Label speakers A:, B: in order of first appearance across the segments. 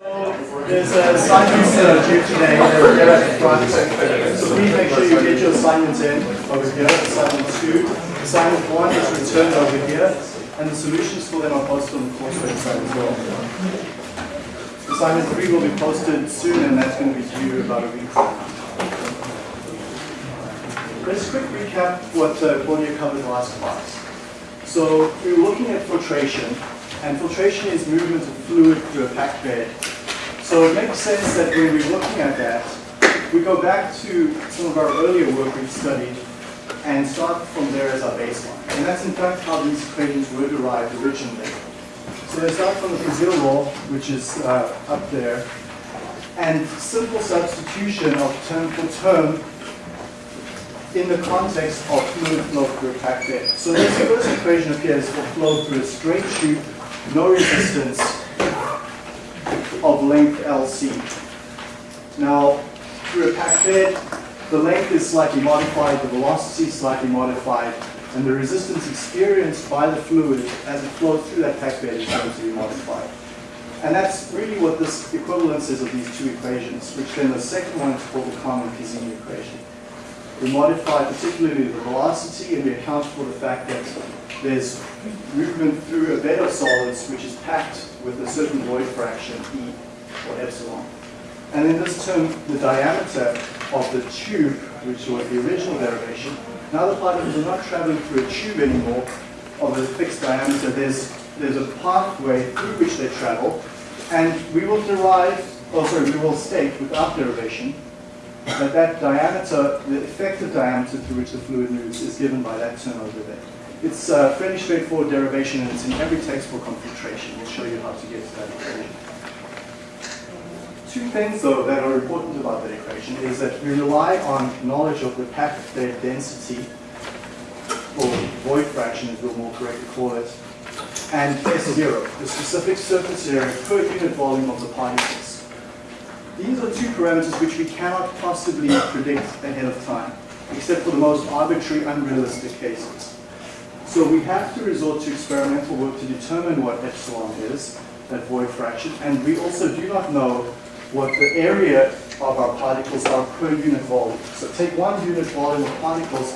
A: There's uh, assignments are due today that are here at the front. So please make sure you get your assignments in over here. Assignment two. Assignment one is returned over here. And the solutions for them are posted on the course website as well. Assignment three will be posted soon and that's going to be due about a week. Let's quick recap what uh, Claudia covered last class. So we were looking at filtration, and filtration is movement of fluid through a packed bed. So it makes sense that when we're looking at that, we go back to some of our earlier work we've studied and start from there as our baseline. And that's in fact how these equations were derived originally. So they start from the Poiseuille law, which is uh, up there, and simple substitution of term for term in the context of fluid flow through a packed bed. So this first equation appears for flow through a straight tube, no resistance, of length LC. Now, through a packed bed, the length is slightly modified, the velocity is slightly modified, and the resistance experienced by the fluid as it flows through that packed bed is going to be modified. And that's really what this equivalence is of these two equations, which then the second one is called the Carman-Kozeny equation. We modify particularly the velocity and we account for the fact that there's movement through a bed of solids which is packed with a certain void fraction, E or epsilon. And in this term, the diameter of the tube, which was the original derivation, now the particles are not traveling through a tube anymore of a fixed diameter. There's, there's a pathway through which they travel, and we will derive, oh sorry, we will state without derivation that that diameter, the effective diameter through which the fluid moves is given by that term over there. It's a fairly straightforward derivation and it's in every textbook on filtration. We'll show you how to get to that equation. Two things though that are important about that equation is that we rely on knowledge of the packed bed density, or void fraction as we'll more correctly call it, and S0, the specific surface area per unit volume of the particles. These are two parameters which we cannot possibly predict ahead of time, except for the most arbitrary, unrealistic cases. So we have to resort to experimental work to determine what epsilon is, that void fraction, and we also do not know what the area of our particles are per unit volume. So take one unit volume of particles,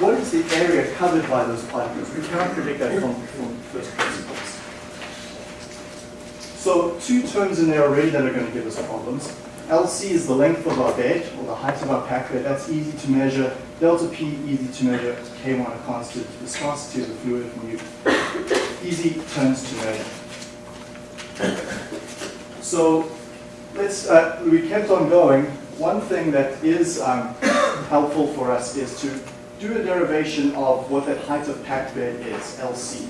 A: what is the area covered by those particles? We cannot predict that from, from first principles. So two terms in there already that are going to give us problems. LC is the length of our bed, or the height of our pack bed. That's easy to measure. Delta P, easy to measure. K1, a constant. Viscosity of the fluid, mu. Easy terms to measure. So let's, uh, we kept on going. One thing that is um, helpful for us is to do a derivation of what that height of packed bed is, LC.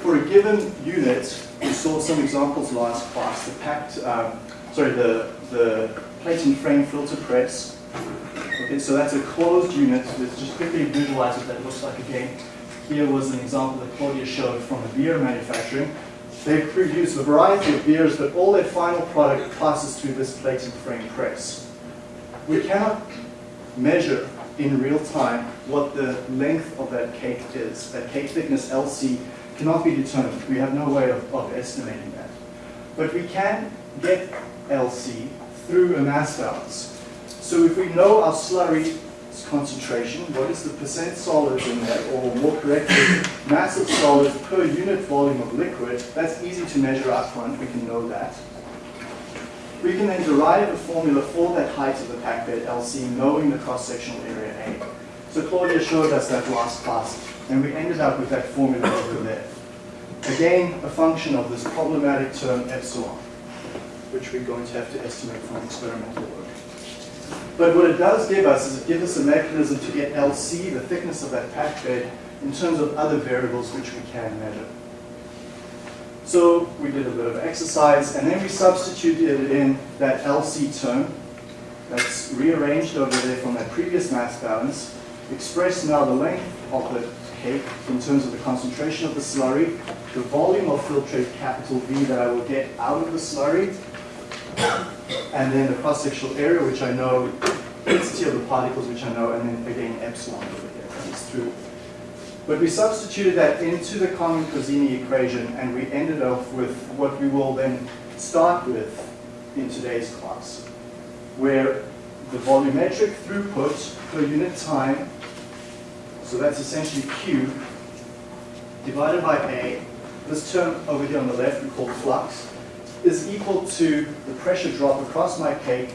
A: For a given unit, we saw some examples last class, the packed, um, sorry, the, the plate and frame filter press. Okay, so that's a closed unit. Let's just quickly visualize what that looks like again. Here was an example that Claudia showed from a beer manufacturing. They produce a variety of beers, but all their final product passes through this plate and frame press. We cannot measure in real time what the length of that cake is. That cake thickness, LC, cannot be determined. We have no way of, of estimating that. But we can get LC through a mass balance. So if we know our slurry concentration, what is the percent solids in there, or more correctly, mass of solids per unit volume of liquid, that's easy to measure up front, we can know that. We can then derive a formula for that height of the pack bed LC, knowing the cross-sectional area A. So Claudia showed us that last class, and we ended up with that formula over there. Again, a function of this problematic term epsilon, which we're going to have to estimate from experimental work. But what it does give us is it gives us a mechanism to get LC, the thickness of that pack bed, in terms of other variables which we can measure. So we did a bit of exercise, and then we substituted in that LC term that's rearranged over there from that previous mass balance, express now the length of the cake in terms of the concentration of the slurry, the volume of filtrate capital V that I will get out of the slurry, and then the cross-sectional area, which I know, density of the particles, which I know, and then again epsilon over here comes through. But we substituted that into the Carman-Kozeny equation, and we ended up with what we will then start with in today's class, where the volumetric throughput per unit time, so that's essentially Q, divided by A, this term over here on the left we call flux, is equal to the pressure drop across my cake,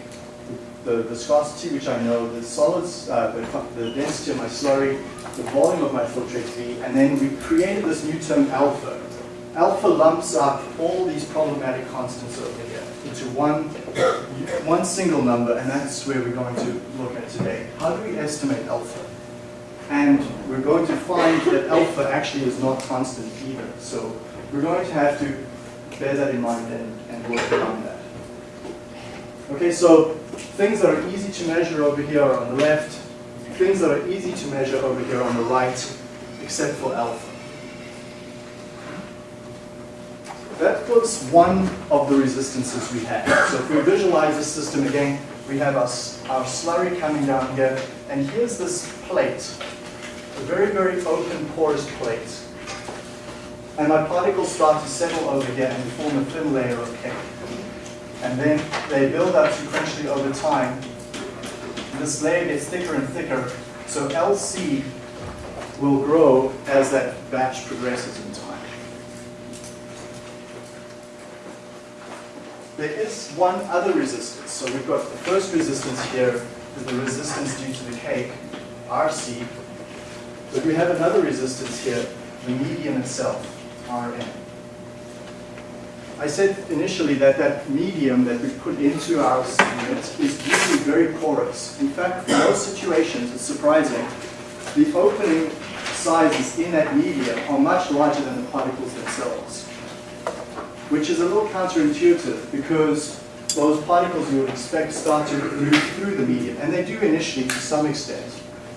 A: the viscosity, which I know, the solids, uh, the, the density of my slurry, the volume of my filtrate V, and then we created this new term alpha. Alpha lumps up all these problematic constants over here into one, one single number, and that's where we're going to look at today. How do we estimate alpha? And we're going to find that alpha actually is not constant either. So we're going to have to bear that in mind and, and work around that. Okay, so things that are easy to measure over here are on the left, things that are easy to measure over here on the right, except for alpha. That was one of the resistances we had. So if we visualize the system again, we have our, our slurry coming down here, and here's this plate, a very, very open, porous plate. And my particles start to settle over here and form a thin layer of cake. And then they build up sequentially over time. This layer gets thicker and thicker, so LC will grow as that batch progresses in time. There is one other resistance. So we've got the first resistance here is the resistance due to the cake, RC. But we have another resistance here, the medium itself, Rn. I said initially that that medium that we put into our unit is usually very porous. In fact, in most situations, it's surprising, the opening sizes in that medium are much larger than the particles themselves which is a little counterintuitive because those particles you would expect start to move through the medium, and they do initially to some extent.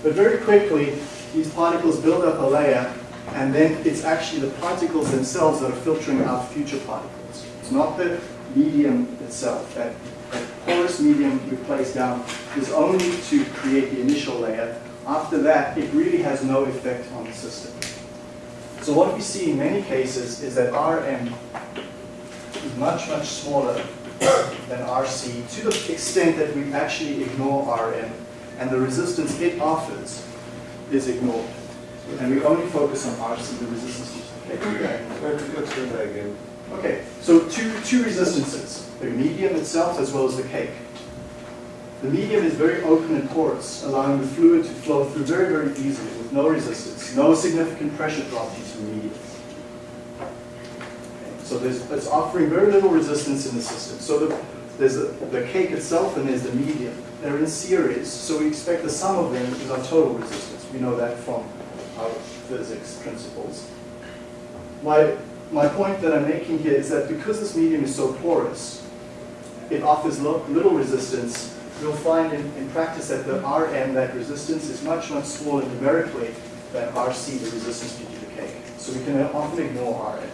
A: But very quickly, these particles build up a layer, and then it's actually the particles themselves that are filtering out future particles. It's not the medium itself. That, that porous medium we place down is only to create the initial layer. After that, it really has no effect on the system. So what we see in many cases is that Rm is much, much smaller than RC to the extent that we actually ignore Rm and the resistance it offers is ignored. And we only focus on RC, the resistance.
B: Okay, let's do that again.
A: Okay, so two, two resistances, the medium itself as well as the cake. The medium is very open and porous, allowing the fluid to flow through very, very easily with no resistance, no significant pressure drop due to the medium. So there's, it's offering very little resistance in the system. So the, there's the, the cake itself and there's the medium. They're in series, so we expect the sum of them is our total resistance. We know that from our physics principles. My, my point that I'm making here is that because this medium is so porous, it offers little resistance. We'll find in, in practice that the Rm, that resistance, is much, much smaller numerically than Rc, the resistance due to cake. So we can often ignore Rm.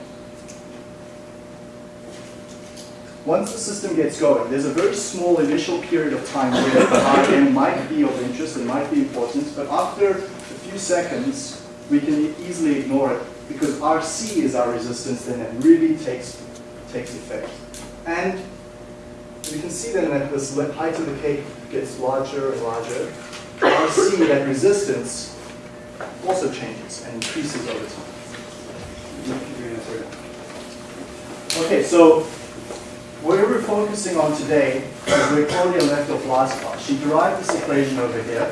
A: Once the system gets going, there's a very small initial period of time where Rm might be of interest and might be important, but after a few seconds, we can easily ignore it because Rc is our resistance then and really takes, takes effect. And we can see then that this height of the cake gets larger and larger. Rc, that resistance, also changes and increases over time. Okay, so what we're focusing on today is where Claudia left off last class. She derived this equation over here,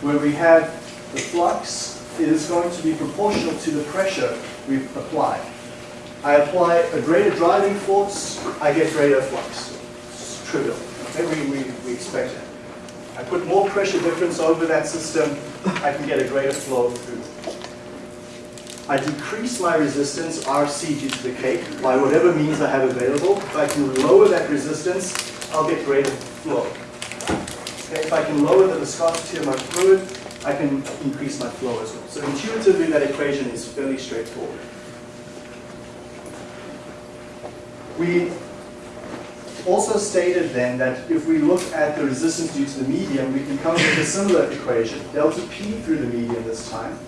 A: where we have the flux is going to be proportional to the pressure we apply. I apply a greater driving force, I get greater flux. It's trivial. Okay, we, we, we expect it. I put more pressure difference over that system, I can get a greater flow through. I decrease my resistance, RC, due to the cake, by whatever means I have available. If I can lower that resistance, I'll get greater flow. Okay, if I can lower the viscosity of my fluid, I can increase my flow as well. So intuitively, that equation is fairly straightforward. We also stated then that if we look at the resistance due to the medium, we can come up with a similar equation, delta P through the medium this time,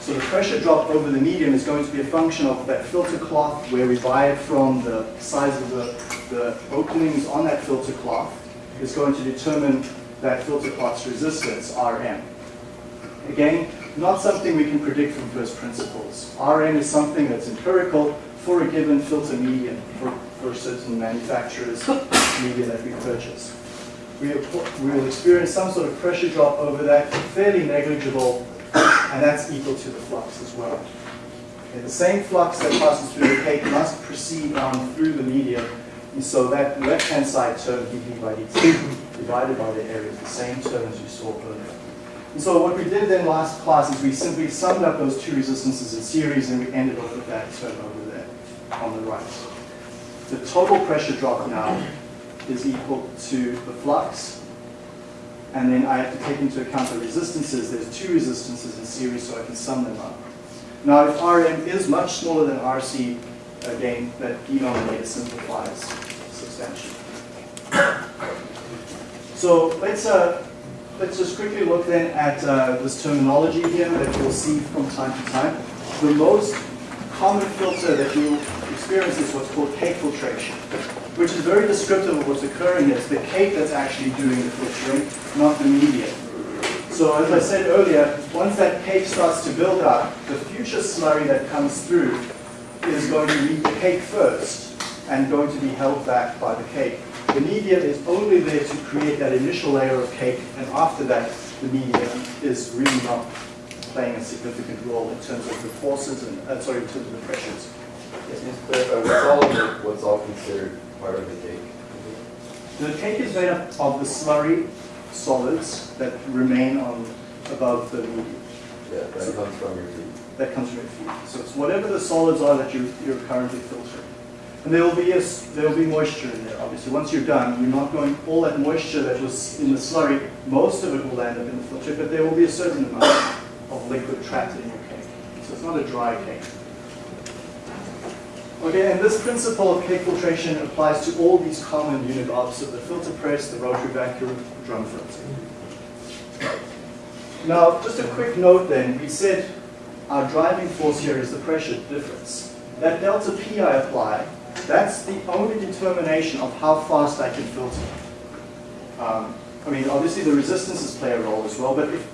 A: So the pressure drop over the medium is going to be a function of that filter cloth, where we buy it from, the size of the, the openings on that filter cloth is going to determine that filter cloth's resistance, Rm. Again, not something we can predict from first principles. Rm is something that's empirical for a given filter medium, for, for certain manufacturers' media that we purchase. We, we will experience some sort of pressure drop over that, fairly negligible, and that's equal to the flux as well. Okay, the same flux that passes through the cake must proceed on through the medium, and so that left-hand side term, dV by dt, divided by the area, the same term as you saw earlier. And so what we did then last class is we simply summed up those two resistances in series and we ended up with that term over there on the right. The total pressure drop now is equal to the flux, and then I have to take into account the resistances. There's two resistances in series, so I can sum them up. Now, if Rm is much smaller than Rc, again, that denominator simplifies substantially. So let's uh, let's just quickly look then at uh, this terminology here that you'll see from time to time. The most common filter that you experience is what's called cake filtration, which is very descriptive of what's occurring. It's the cake that's actually doing the filtering, not the media. So as I said earlier, once that cake starts to build up, the future slurry that comes through is going to meet the cake first and going to be held back by the cake. The medium is only there to create that initial layer of cake, and after that, the medium is really not playing a significant role in terms of the forces and, uh, sorry, in terms of the pressures.
B: Yes, clarify, what's all, what's all considered part of the cake?
A: The cake is made up of the slurry solids that remain on above the medium.
B: Yeah, that comes from your feet.
A: That comes from your feed. So it's whatever the solids are that you, you're currently filtering. And there will be there will be moisture in there. Obviously, once you're done, you're not going all that moisture that was in the slurry. Most of it will end up in the filter, but there will be a certain amount of liquid trapped in your cake. So it's not a dry cake. Okay, and this principle of cake filtration applies to all these common unit ops of the filter press, the rotary vacuum, drum filter. Now, just a quick note then. We said our driving force here is the pressure difference. That delta P I apply, that's the only determination of how fast I can filter. Um, I mean, obviously the resistances play a role as well, but if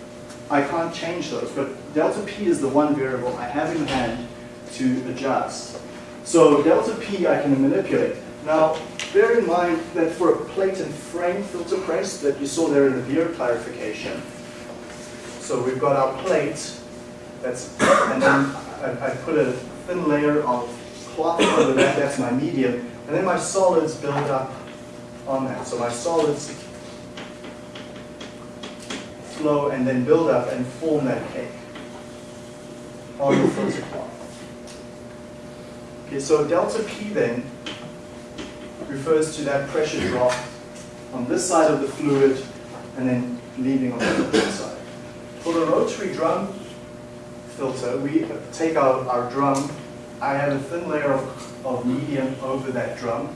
A: I can't change those. But delta P is the one variable I have in hand to adjust. So delta P I can manipulate. Now, bear in mind that for a plate and frame filter press that you saw there in the beer clarification, so we've got our plate, that's, and then I, I put a thin layer of cloth over that, that's my medium, and then my solids build up on that. So my solids flow and then build up and form that cake on the filter cloth. Okay, so delta P then refers to that pressure drop on this side of the fluid and then leaving on the other side. For the rotary drum filter, we take out our drum. I have a thin layer of, of medium over that drum.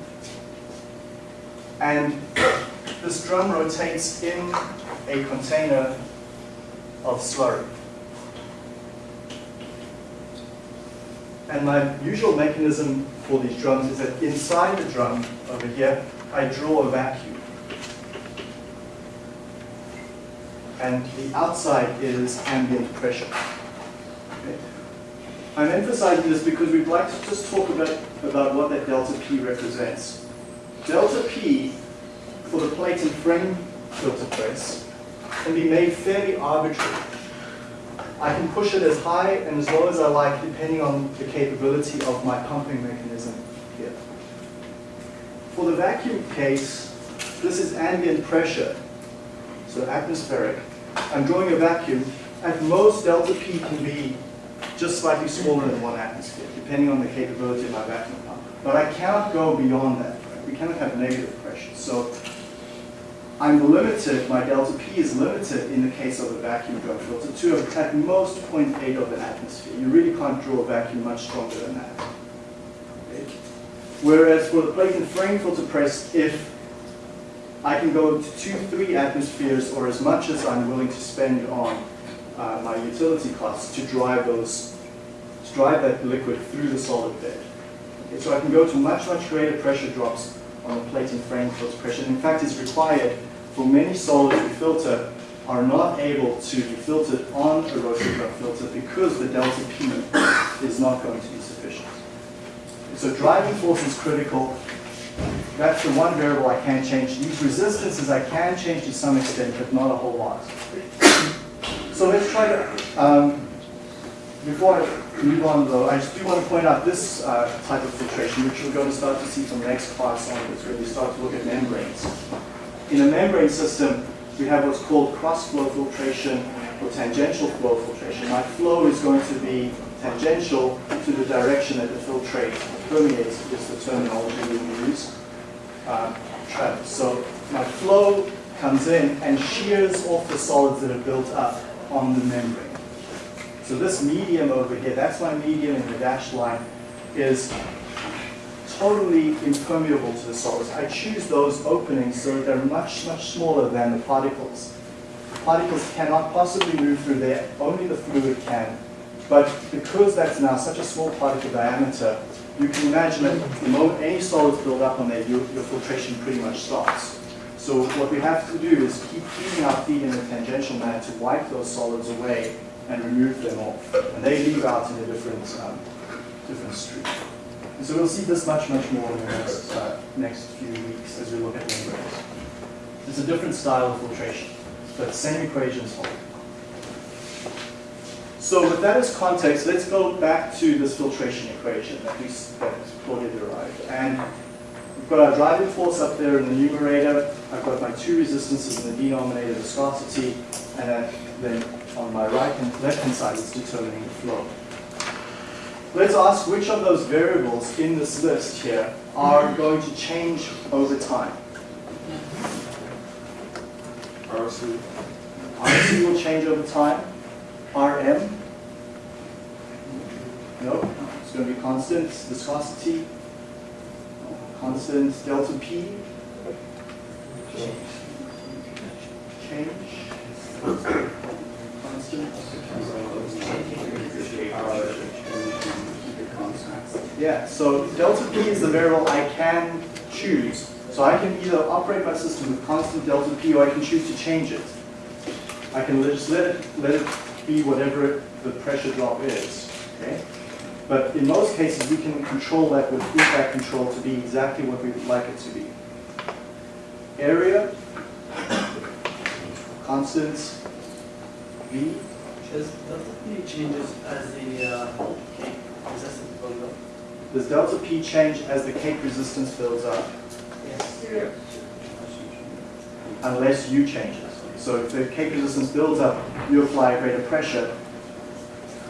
A: And this drum rotates in a container of slurry. And my usual mechanism for these drums is that inside the drum over here, I draw a vacuum. And the outside is ambient pressure. I'm emphasizing this because we'd like to just talk about, about what that delta P represents. Delta P for the plate and frame filter press can be made fairly arbitrary. I can push it as high and as low as I like depending on the capability of my pumping mechanism here. For the vacuum case, this is ambient pressure, so atmospheric. I'm drawing a vacuum. At most, delta P can be just slightly smaller than one atmosphere, depending on the capability of my vacuum pump. But I cannot go beyond that. Right? We cannot have negative pressure. So I'm limited, my delta P is limited in the case of a vacuum drum filter to at most 0.8 of an atmosphere. You really can't draw a vacuum much stronger than that. Okay? Whereas for the plate and frame filter press, if I can go to two, three atmospheres or as much as I'm willing to spend on uh, my utility costs to drive those, drive that liquid through the solid bed. Okay, so I can go to much, much greater pressure drops on the plate and frame filter pressure. In fact, it's required for many solids we filter are not able to be filtered on a rotary drum filter because the delta P is not going to be sufficient. So driving force is critical. That's the one variable I can change. These resistances I can change to some extent, but not a whole lot. So let's try to, um, before I move on though, I just do want to point out this uh, type of filtration, which we're going to start to see from the next class onwards, where we start to look at membranes. In a membrane system, we have what's called cross-flow filtration or tangential flow filtration. My flow is going to be tangential to the direction that the filtrate permeates, is the terminology we use. Um. So my flow comes in and shears off the solids that are built up on the membrane. So this medium over here, that's my medium in the dashed line, is totally impermeable to the solids. I choose those openings so that they're much, much smaller than the particles. The particles cannot possibly move through there, only the fluid can. But because that's now such a small particle diameter, you can imagine that the moment any solids build up on there, your, your filtration pretty much stops. So what we have to do is keep feeding our feet in a tangential manner to wipe those solids away and remove them off. And they leave out in a different, um, different stream. And so we'll see this much, much more in the next, uh, next few weeks as we look at membranes. It's a different style of filtration, but same equations hold. So with that as context, let's go back to this filtration equation that we that Claudia derived. And we've got our driving force up there in the numerator. I've got my two resistances in the denominator, viscosity, and then on my right and left hand side is determining the flow. Let's ask which of those variables in this list here are going to change over time.
B: RC.
A: RC will change over time. RM? No, it's going to be constant. Viscosity? Constant. Delta P? Change? Constant? Yeah, so delta P is the variable I can choose. So I can either operate my system with constant delta P or I can choose to change it. I can just let it, let it be whatever the pressure drop is, okay? But in most cases, we can control that with feedback control to be exactly what we would like it to be. Area, constants, V,
C: Does delta P changes as the uh, cake resistance goes up?
A: does delta P change as the cake resistance fills up?
C: Yes.
A: unless you change it. So if the cake resistance builds up, you apply a greater pressure,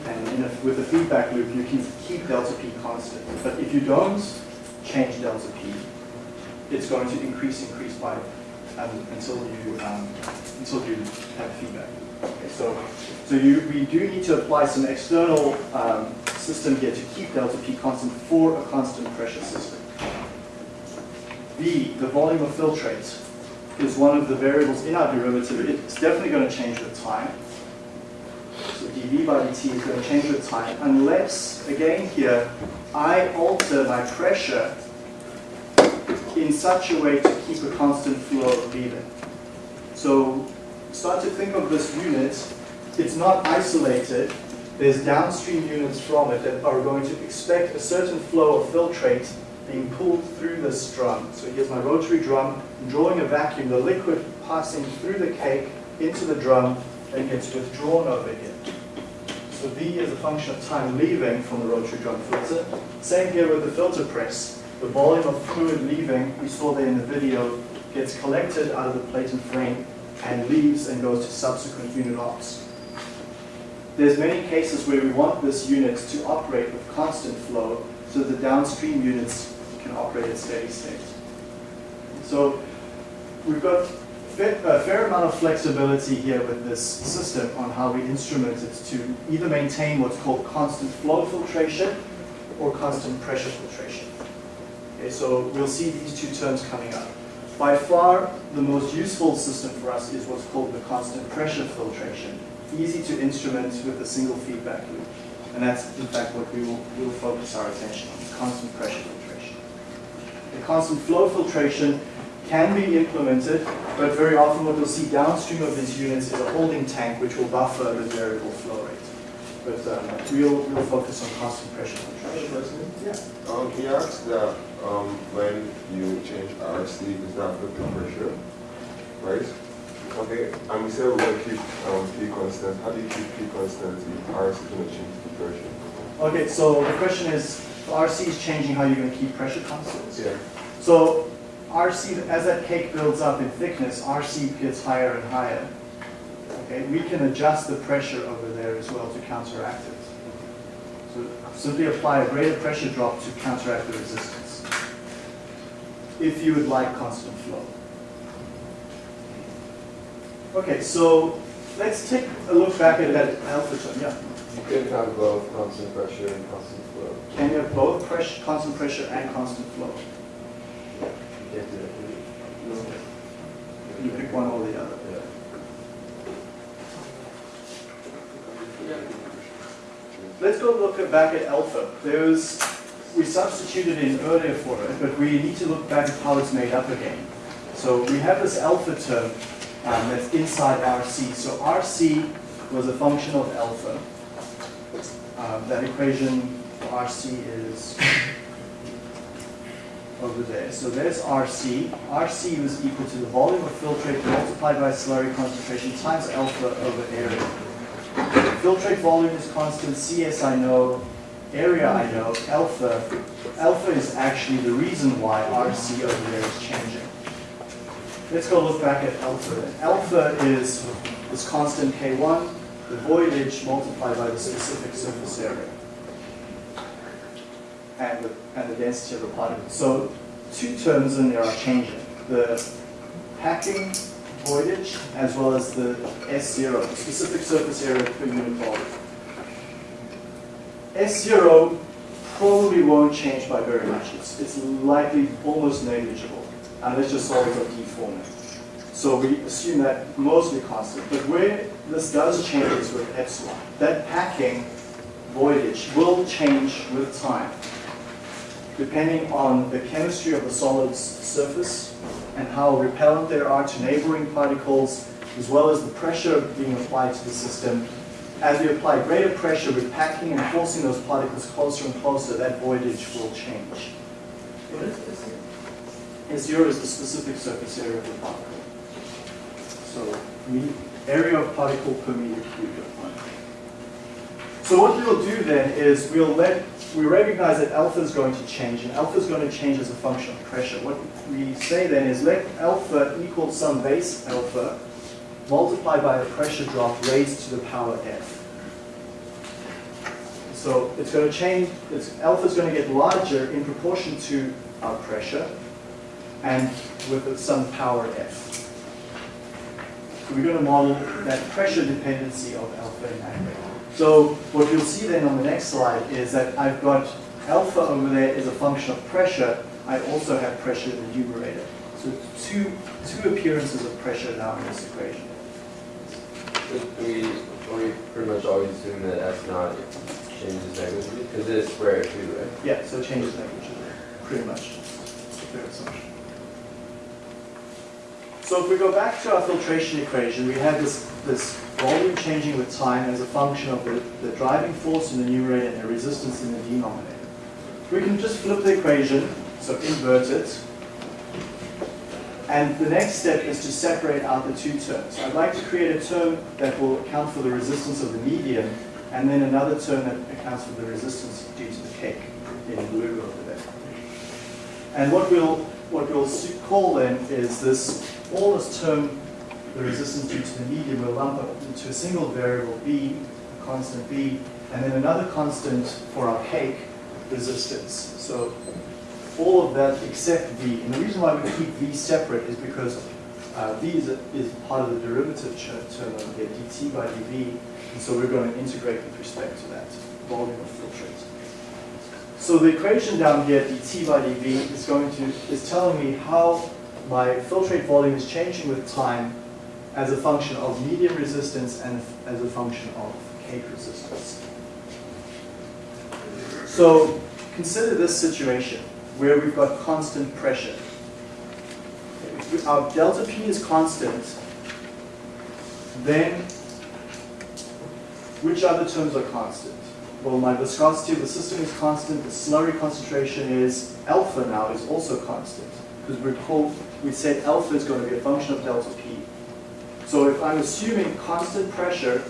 A: and in a, with a feedback loop, you can keep delta P constant. But if you don't change delta P, it's going to increase, increase by um, until you um, until you have feedback. Okay, so so you we do need to apply some external um, system here to keep delta P constant for a constant pressure system. B, the volume of filtrate is one of the variables in our derivative. It's definitely going to change with time. So dV by dt is going to change with time unless, again here, I alter my pressure in such a way to keep a constant flow of leaving. So start to think of this unit. It's not isolated. There's downstream units from it that are going to expect a certain flow of filtrate being pulled through this drum. So here's my rotary drum, drawing a vacuum, the liquid passing through the cake into the drum and gets withdrawn over here. So V is a function of time leaving from the rotary drum filter. Same here with the filter press. The volume of fluid leaving, we saw there in the video, gets collected out of the plate and frame and leaves and goes to subsequent unit ops. There's many cases where we want this unit to operate with constant flow so the downstream units can operate at steady state. So we've got a fair amount of flexibility here with this system on how we instrument it to either maintain what's called constant flow filtration or constant pressure filtration. Okay, so we'll see these two terms coming up. By far, the most useful system for us is what's called the constant pressure filtration. easy to instrument with a single feedback loop. And that's in fact what we will, will focus our attention on, constant pressure filtration. The constant flow filtration can be implemented, but very often what you'll see downstream of these units is a holding tank which will buffer the variable flow rate. But um, we'll, we'll focus on constant pressure filtration. Yeah.
D: Um, can you that, um, when you change RC, is that for the pressure, right? Okay, and we said we're gonna keep, um, P constant, how do you keep P constant if RC is gonna change the pressure?
A: Okay, so the question is, RC is changing how you're going to keep pressure constant.
D: Yeah.
A: So RC, as that cake builds up in thickness, RC gets higher and higher. Okay, we can adjust the pressure over there as well to counteract it. So simply apply a greater pressure drop to counteract the resistance. If you would like constant flow. Okay, so let's take a look back at that alpha term. Yeah.
B: You can have both constant pressure and constant flow.
A: Can you have both pressure, constant pressure and constant flow?
B: You can't do that.
A: You pick one or the other.
B: Yeah.
A: Let's go look back at alpha. There was, we substituted in earlier for it, but we need to look back at how it's made up again. So we have this alpha term um, that's inside RC. So RC was a function of alpha. Um, that equation for RC is over there. So there's RC. RC was equal to the volume of filtrate multiplied by slurry concentration times alpha over area. Filtrate volume is constant, CS I know, area I know, alpha. Alpha is actually the reason why RC over there is changing. Let's go look back at alpha. Alpha is this constant K1, the voidage multiplied by the specific surface area. And the, and the density of the particle. So two terms in there are changing. The packing voidage as well as the S0, the specific surface area per unit volume. S0 probably won't change by very much. It's, it's likely almost negligible. And let's just solve it on D format. So we assume that mostly constant. But where this does change is with epsilon. That packing voidage will change with time, depending on the chemistry of the solid's surface and how repellent they are to neighboring particles, as well as the pressure being applied to the system. As we apply greater pressure with packing and forcing those particles closer and closer, that voidage will change.
C: What is this?
A: S0 is the specific surface area of the particle. So, area of particle per meter cubed. So what we'll do then is we'll let, we recognize that alpha is going to change, and alpha is going to change as a function of pressure. What we say then is let alpha equal some base alpha multiplied by a pressure drop raised to the power f. So it's going to change, alpha is going to get larger in proportion to our pressure, and with some power f. So we're going to model that pressure dependency of alpha in aggregate. So what you'll see then on the next slide is that I've got alpha over there is a function of pressure. I also have pressure in the numerator. So two, two appearances of pressure now in this equation.
B: We, we pretty much always assume that S naught changes negligibly, because it is square too, right?
A: Yeah, so it changes negligible, pretty much. It's a fair assumption. So if we go back to our filtration equation, we have this, this volume changing with time as a function of the, the driving force in the numerator and the resistance in the denominator. We can just flip the equation, so invert it. And the next step is to separate out the two terms. I'd like to create a term that will account for the resistance of the medium, and then another term that accounts for the resistance due to the cake in blue over there. And what we'll, what we'll call then is this, all this term, the resistance due to the medium, we'll lump up into a single variable b, a constant b, and then another constant for our cake, resistance. So all of that except v. And the reason why we keep v separate is because uh, v is, a, is part of the derivative term over here, dt by dv, and so we're going to integrate with respect to that volume of filtrate. So the equation down here, dt by dv, is going to is telling me how my filtrate volume is changing with time as a function of medium resistance and as a function of cake resistance. So consider this situation where we've got constant pressure. If Our delta P is constant, then which other terms are constant? Well, my viscosity of the system is constant, the slurry concentration is alpha now is also constant. Because recall, we said alpha is going to be a function of delta P. So if I'm assuming constant pressure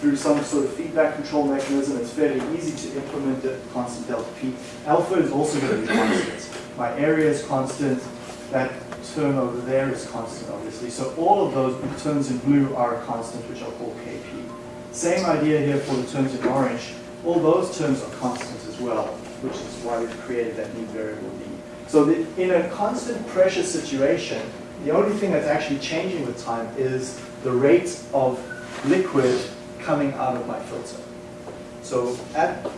A: through some sort of feedback control mechanism, it's fairly easy to implement a constant delta P. Alpha is also going to be constant. My area is constant, that term over there is constant, obviously. So all of those terms in blue are constant, which I'll call Kp. Same idea here for the terms in orange. All those terms are constant as well, which is why we've created that new variable d. So the, in a constant pressure situation, the only thing that's actually changing with time is the rate of liquid coming out of my filter. So at,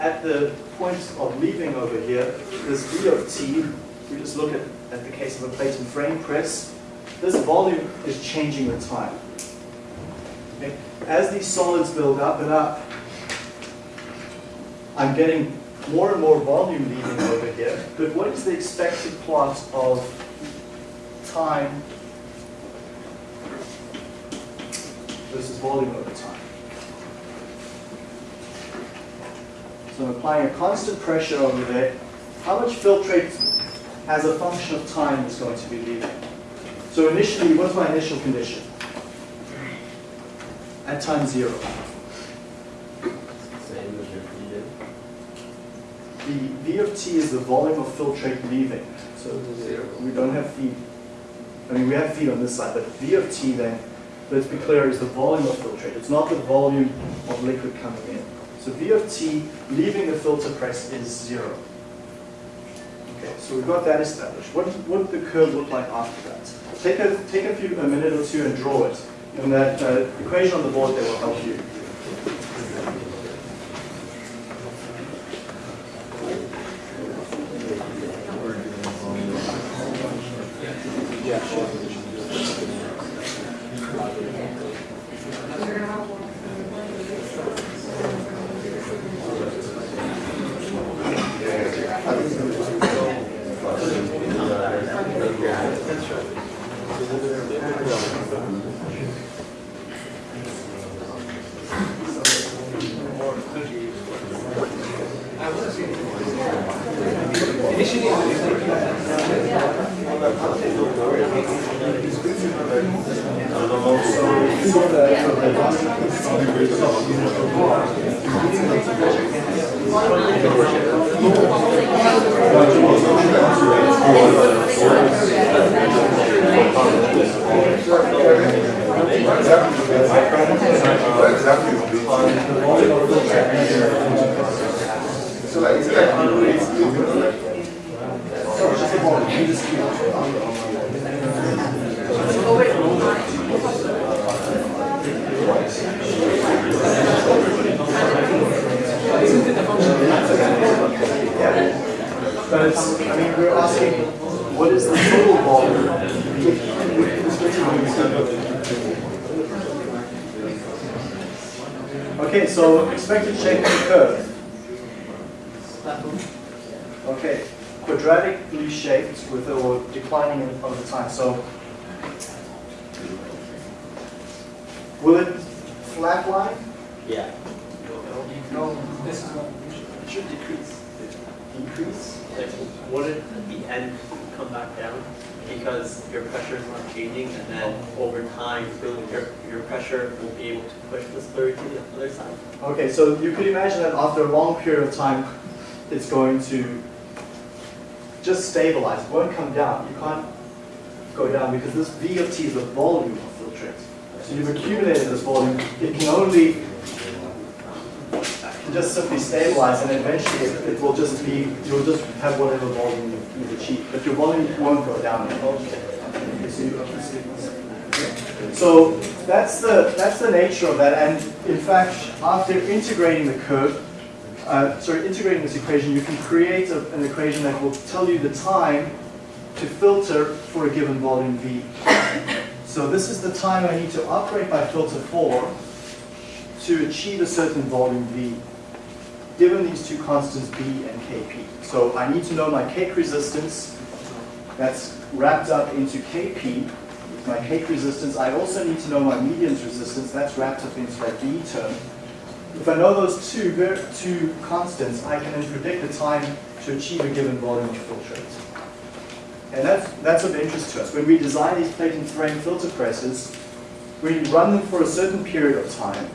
A: at the point of leaving over here, this V of t, we just look at, at the case of a plate and frame press, this volume is changing with time. Okay? As these solids build up and up, I'm getting more and more volume leaving over here, but what is the expected plot of time versus volume over time? So I'm applying a constant pressure over there. How much filtrate as a function of time is going to be leaving? So initially, what's my initial condition? At time zero.
B: Same as your feed in.
A: The V of t is the volume of filtrate leaving. So
B: Zero.
A: we don't have feed. I mean, we have feed on this side, but V of t then, let's be clear, is the volume of filtrate. It's not the volume of liquid coming in. So V of t leaving the filter press is zero. Okay, so we've got that established. What, what would the curve look like after that? Take a, take a few, a minute or two and draw it. And that uh, equation on the board there will help you. どうした? Expected shape of the curve. Okay, quadratically shaped with or declining in over time. So will it flatline?
C: Yeah.
A: No.
C: This is what, it should decrease.
A: Decrease?
C: Like, would it at the end come back down? Because your pressure is not changing and then over time, your, your pressure will be able to push the slurry to the other side.
A: Okay, so you could imagine that after a long period of time, it's going to just stabilize. It won't come down. You can't go down because this V of T is the volume of filtrate. So you've accumulated this volume. It can only just simply stabilize, and eventually it, it will just be you'll just have whatever volume you've achieved, but your volume won't go down. So that's the that's the nature of that, and in fact, after integrating the curve, uh, sorry, integrating this equation, you can create a, an equation that will tell you the time to filter for a given volume V. So this is the time I need to operate my filter for to achieve a certain volume V, given these two constants B and Kp. So I need to know my cake resistance, that's wrapped up into Kp, my cake resistance. I also need to know my medium's resistance, that's wrapped up into that V term. If I know those two, two constants, I can then predict the time to achieve a given volume of filtrate. And that's, that's of interest to us. When we design these plate and frame filter presses, we run them for a certain period of time.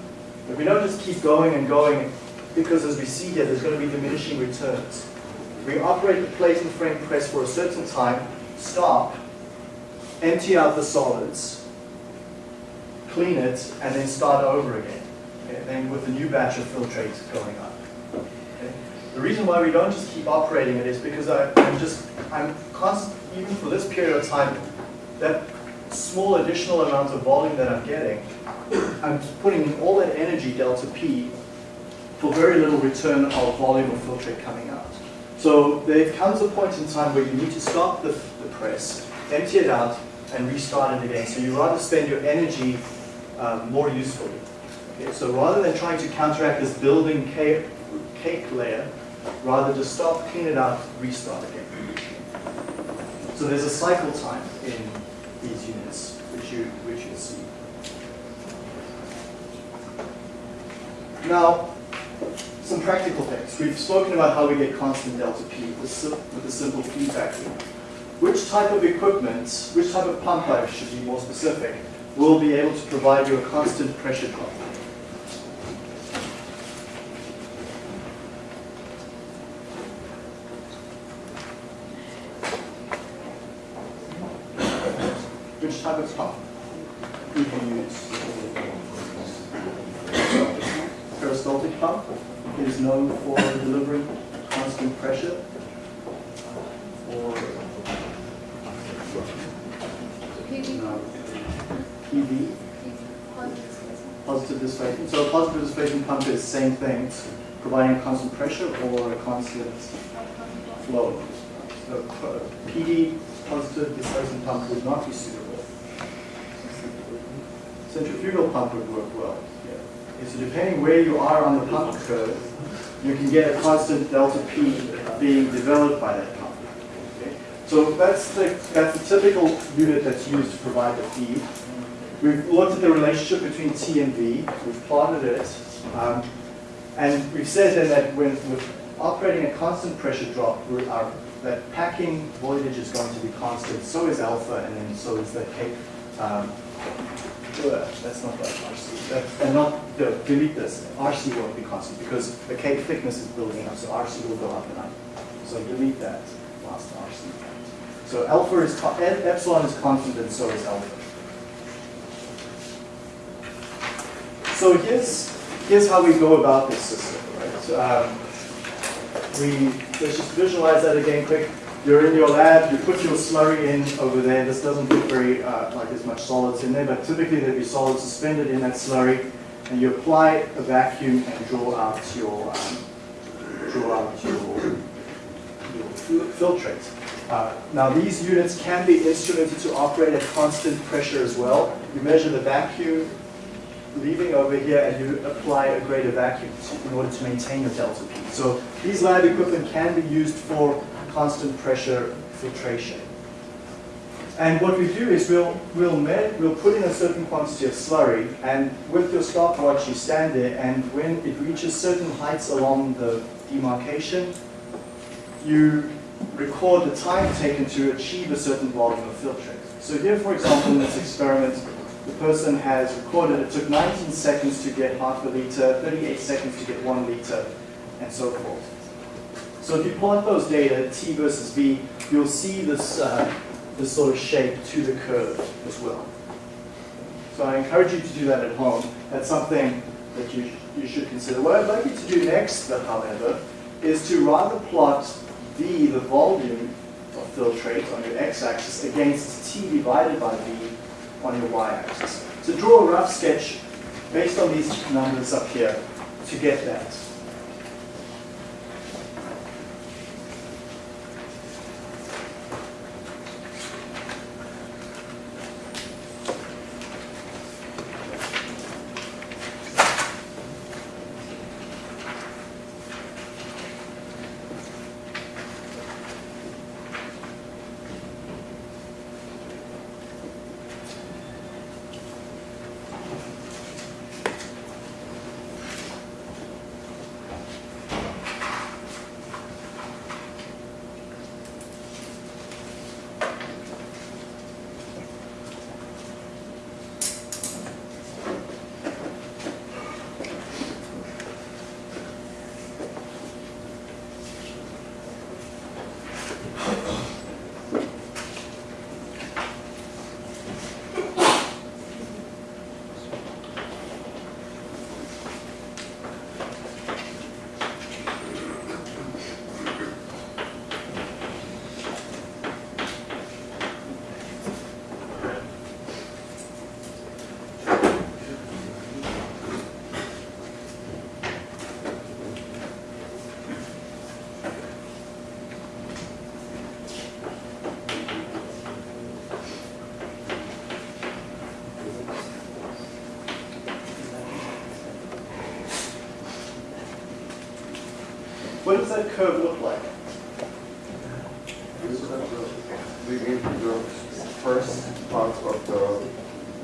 A: But we don't just keep going and going because as we see here, there's going to be diminishing returns. We operate the plate and frame press for a certain time, stop, empty out the solids, clean it, and then start over again. Okay, Then with a new batch of filtrate going up. The reason why we don't just keep operating it is because I, I'm just, I'm constant, even for this period of time, that small additional amount of volume that I'm getting, I'm putting in all that energy, delta P, for very little return of volume of filtrate coming out. So there comes a point in time where you need to stop the press, empty it out, and restart it again. So you rather spend your energy um, more usefully. Okay, so rather than trying to counteract this building cake, cake layer, rather just stop, clean it out, restart again. So there's a cycle time in these units, which you which you'll see. Now, some practical things. We've spoken about how we get constant delta P with a simple feedback loop. Which type of equipment, which type of pump I should be more specific, will be able to provide you a constant pressure drop? Which type of pump would you use? Peristaltic pump is known for delivering constant pressure. Or PD, positive displacement. So a positive displacement pump is the same thing, it's providing constant pressure or a constant flow. So uh, PD, positive displacement pump would not be suitable. Centrifugal pump would work well. Yeah. So depending where you are on the pump curve, you can get a constant delta P being developed by that pump. Okay? So that's the, that's the typical unit that's used to provide the feed. We've looked at the relationship between T and V, we've plotted it, um, and we've said then that when with operating a constant pressure drop, we're, our, that packing voidage is going to be constant, so is alpha, and then so is the K. Um, uh, that's not right, RC. That, and not, the, delete this. RC won't be constant because the cake thickness is building up, so RC will go up and up. So delete that last RC. So alpha is, epsilon is constant and so is alpha. So here's, here's how we go about this system, right? So, um, we, let's just visualize that again quick. You're in your lab, you put your slurry in over there. This doesn't look very, uh, like there's much solids in there, but typically there'd be solids suspended in that slurry. And you apply a vacuum and draw out your, um, draw out your, your filtrate. Uh, now these units can be instrumented to operate at constant pressure as well. You measure the vacuum leaving over here and you apply a greater vacuum in order to maintain your delta P. So these lab equipment can be used for constant pressure filtration. And what we do is we'll, we'll, med, we'll put in a certain quantity of slurry and with your stopwatch you stand there and when it reaches certain heights along the demarcation, you record the time taken to achieve a certain volume of filtrate. So here, for example, in this experiment, the person has recorded it took 19 seconds to get half a liter, 38 seconds to get one liter, and so forth. So if you plot those data, T versus V, you'll see this, uh, this sort of shape to the curve as well. So I encourage you to do that at home. That's something that you, you should consider. What I'd like you to do next, however, is to rather plot V, the volume of filtrate on your x-axis, against T divided by V on your y-axis. So draw a rough sketch based on these numbers up here to get that. What does that curve look like?
D: This is the, first part of the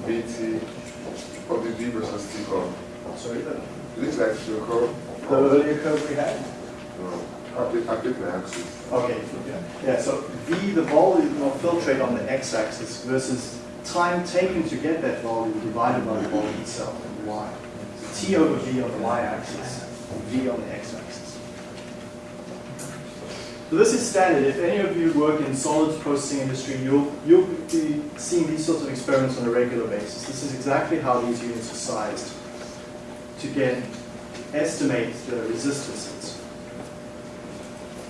D: BT, of the V versus T curve.
A: Sorry, the,
D: It looks like the curve.
A: the earlier curve we had?
D: No, I pick, I pick the axis.
A: Okay, yeah, yeah, so V, the volume of filtrate on the x-axis versus time taken to get that volume divided by the volume itself y. So T over V on the y-axis, V on the x-axis. So this is standard. If any of you work in solids processing industry, you'll, you'll be seeing these sorts of experiments on a regular basis. This is exactly how these units are sized to get, estimate the resistances.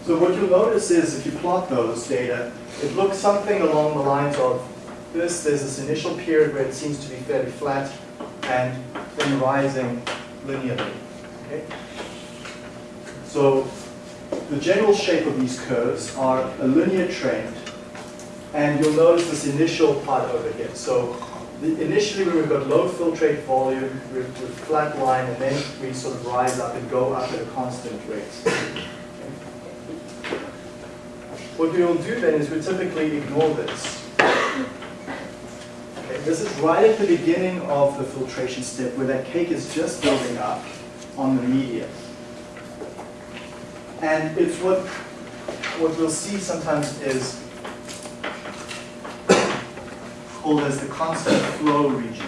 A: So what you'll notice is if you plot those data, it looks something along the lines of this, there's this initial period where it seems to be fairly flat and then rising linearly. Okay? So the general shape of these curves are a linear trend and you'll notice this initial part over here. So initially when we've got low filtrate volume, we're, we're flat line and then we sort of rise up and go up at a constant rate. What we will do then is we typically ignore this. Okay, this is right at the beginning of the filtration step where that cake is just building up on the media. And it's what, what we'll see sometimes is called as the constant flow region.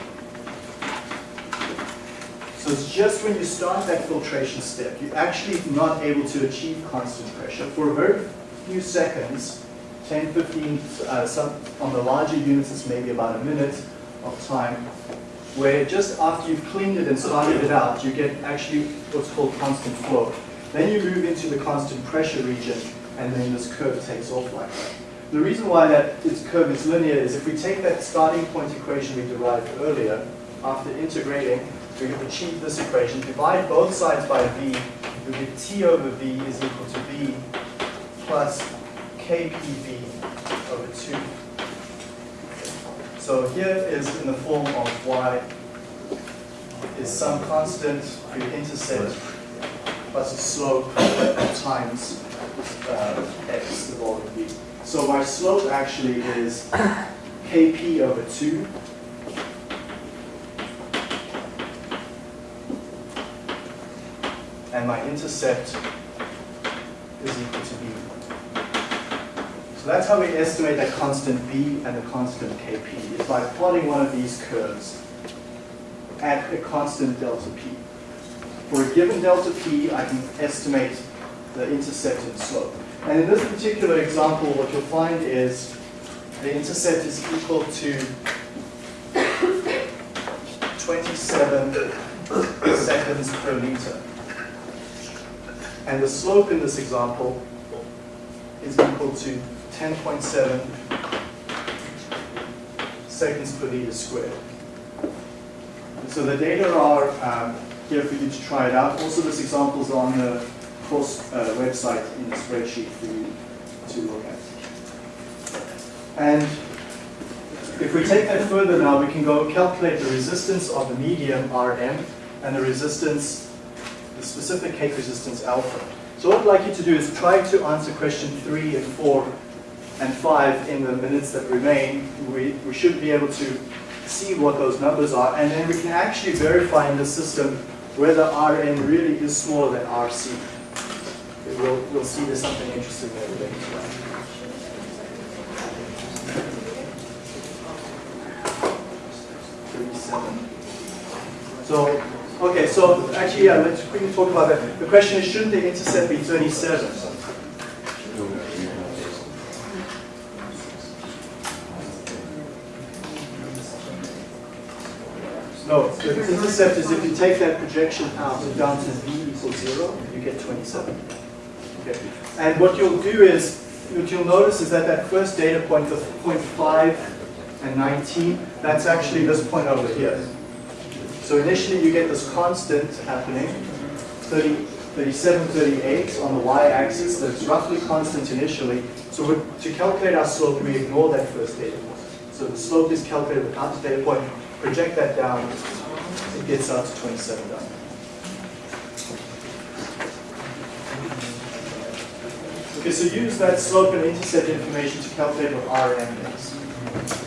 A: So it's just when you start that filtration step, you're actually not able to achieve constant pressure for a very few seconds, 10, 15, uh, some, on the larger units it's maybe about a minute of time, where just after you've cleaned it and started it out, you get actually what's called constant flow. Then you move into the constant pressure region, and then this curve takes off like that. The reason why that its curve is linear is if we take that starting point equation we derived earlier, after integrating, we have achieved this equation, divide both sides by v, we get t over v is equal to v plus kpv over 2. So here is in the form of y is some constant for your intercept plus a slope times uh, x, the volume v. So my slope actually is kp over 2 and my intercept is equal to b. So that's how we estimate that constant b and the constant kp, is by plotting one of these curves at a constant delta p. For a given delta p, I can estimate the intercept and slope. And in this particular example, what you'll find is the intercept is equal to 27 seconds per liter. And the slope in this example is equal to 10.7 seconds per liter squared. So the data are um, here for you to try it out. Also, this example is on the course uh, website in the spreadsheet for you to look at. And if we take that further now, we can go calculate the resistance of the medium Rm and the resistance, the specific cake resistance alpha. So what I'd like you to do is try to answer question three and four and five in the minutes that remain. We, we should be able to see what those numbers are, and then we can actually verify in the system whether Rm really is smaller than Rc. We'll, we'll see there's something interesting there. Thirty-seven. So, okay, so actually, yeah, let's quickly talk about that. The question is, shouldn't the intercept be 37? No, the intercept is if you take that projection out and down to v equals zero, you get 27. Okay. And what you'll do is, what you'll notice is that that first data point, the point 5 and 19, that's actually this point over here. So initially you get this constant happening, 30, 37, 38 on the y-axis, that's roughly constant initially. So to calculate our slope, we ignore that first data point. So the slope is calculated without the data point, project that down, it gets out to 27 Okay, so use that slope and intercept information to calculate what Rm is.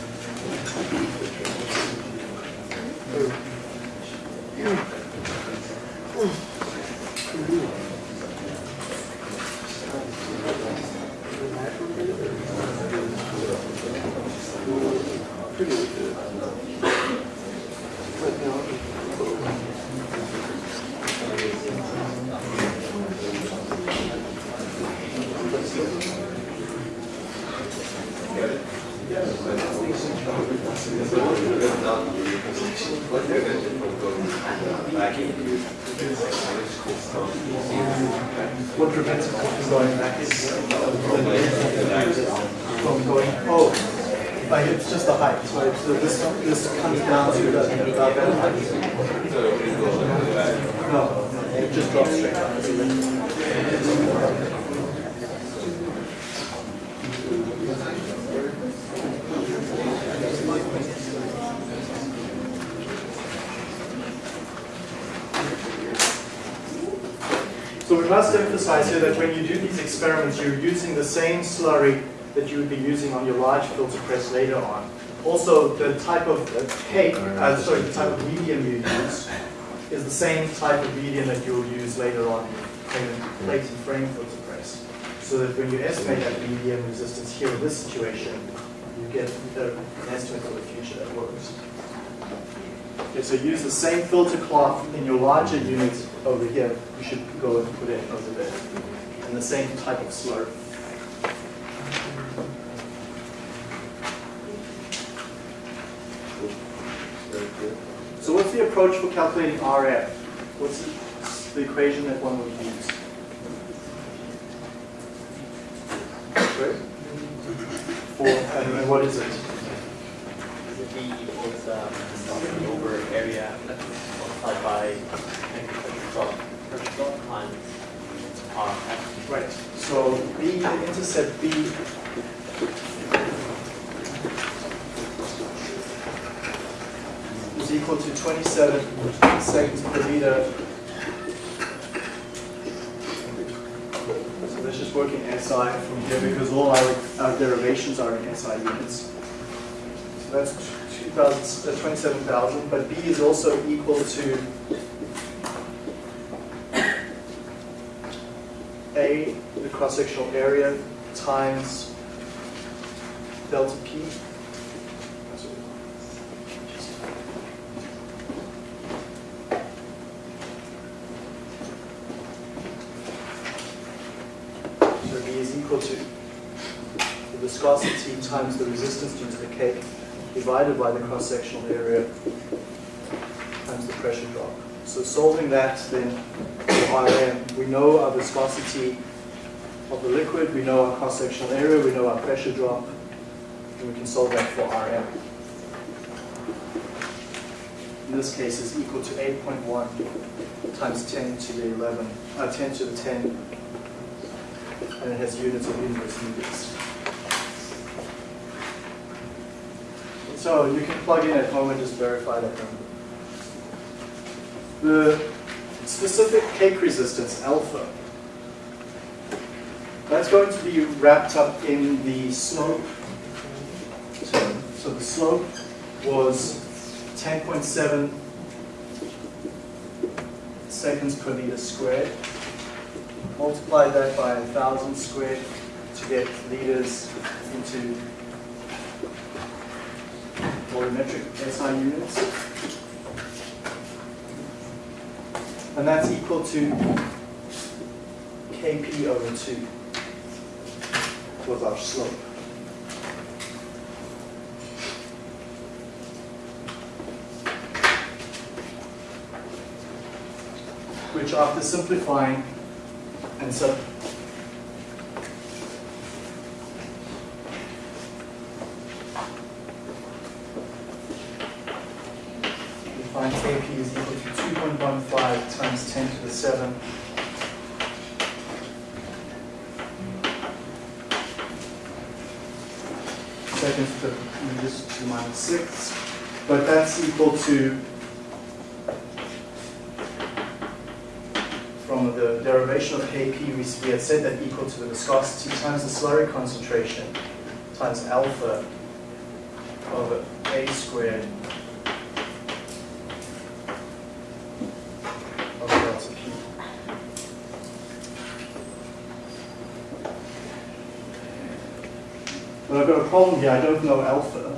A: Oh, like it's just the height, right? So this, this comes down to the, that height. No, it just drops straight down. Must emphasize here that when you do these experiments, you're using the same slurry that you would be using on your large filter press later on. Also, the type of uh, cake, uh, sorry, the type of medium you use is the same type of medium that you'll use later on in plate and- plate and frame filter press. So that when you estimate that medium resistance here in this situation, you get an estimate for the future that works. Okay, so use the same filter cloth in your larger units over here. You should go and put it over there. And the same type of slurry. So what's the approach for calculating RF? What's the, equation that one would use? For, and what is it?
C: V equals um, over area multiplied by times R.
A: Right, so B, the intercept B is equal to 27 seconds per liter. So let's just work in SI from here because all our, our derivations are in SI units. So that's 2,000, uh, 27,000, but B is also equal to A, the cross-sectional area, times delta P. So B is equal to the viscosity times the resistance due to the cake divided by the cross-sectional area times the pressure drop. So solving that then for Rm, we know our viscosity of the liquid, we know our cross-sectional area, we know our pressure drop, and we can solve that for Rm. In this case is equal to 8.1 times 10 to the 11, uh, 10 to the 10, and it has units of inverse meters. So you can plug in at home and just verify that number. The specific cake resistance, alpha, that's going to be wrapped up in the slope term. So the slope was 10.7 seconds per meter squared. Multiply that by 1,000 squared to get liters into volumetric SI units. And that's equal to Kp over 2 was our slope. Which after simplifying and sub Six, but that's equal to, from the derivation of Kp, we had said that equal to the viscosity times the slurry concentration times alpha over A squared But I've got a problem here, I don't know alpha.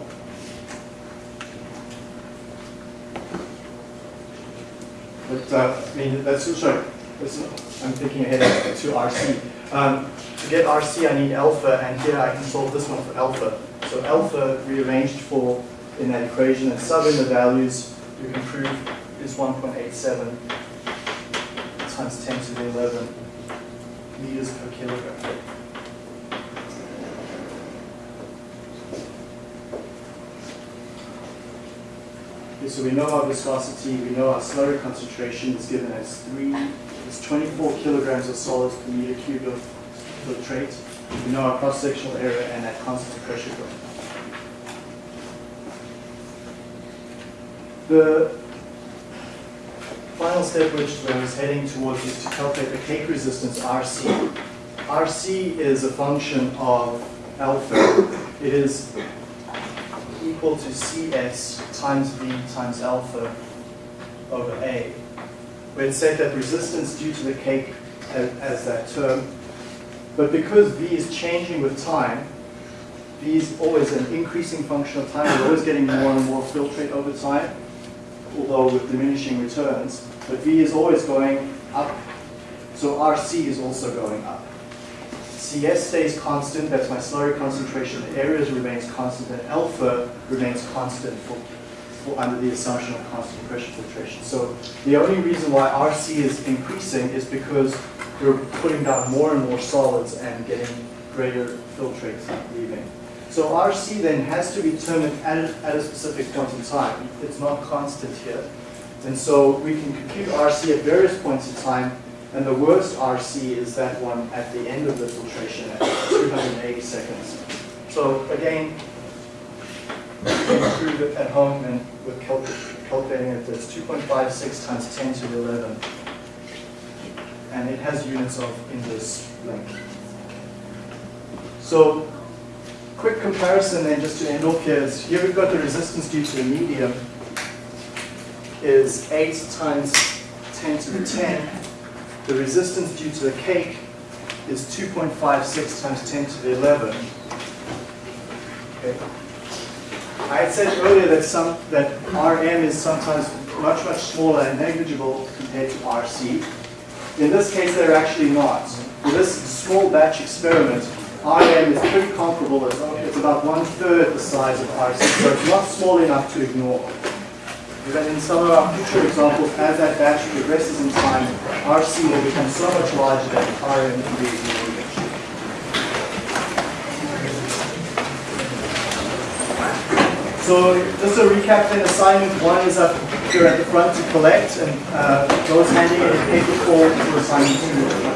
A: But, uh, I mean, that's, sorry, that's, I'm thinking ahead to RC. Um, to get RC, I need alpha, and here I can solve this one for alpha. So alpha rearranged for in that equation and sub in the values, you can prove is 1.87 times 10 to the 11 meters per kilogram. So we know our viscosity, we know our slurry concentration is given as 3, it's 24 kilograms of solids per meter cubed of filtrate. We know our cross-sectional area and at constant pressure drop. The final step which I was heading towards is to calculate the cake resistance RC. RC is a function of alpha. It is equal to CS times V times alpha over A. We had said that resistance due to the cake as, that term, but because V is changing with time, V is always an increasing function of time, we're always getting more and more filtrate over time, although with diminishing returns, but V is always going up, so RC is also going up. CS stays constant, that's my slurry concentration, the areas remains constant, and alpha remains constant for, for under the assumption of constant pressure filtration. So the only reason why RC is increasing is because we're putting down more and more solids and getting greater filtrates leaving. So RC then has to be determined at a, at a specific point in time. It's not constant here. And so we can compute RC at various points in time and the worst RC is that one at the end of the filtration at 280 seconds. So again, it at home and with calculating it, it's 2.56 times 10 to the 11. And it has units of inverse length. So quick comparison then just to end off here is here we've got the resistance due to the medium is 8 times 10 to the 10 the resistance due to the cake is 2.56 times 10 to the 11. Okay. I had said earlier that some that Rm is sometimes much much smaller and negligible compared to Rc. In this case, they're actually not. For this small batch experiment, Rm is pretty comparable. It's about one third the size of Rc, so it's not small enough to ignore. But in some of our future examples, as that batch progresses in time, RC will become so much larger that RM can be ignored. So just a recap then, assignment one is up here at the front to collect and uh, those handing in a paper form to assignment two.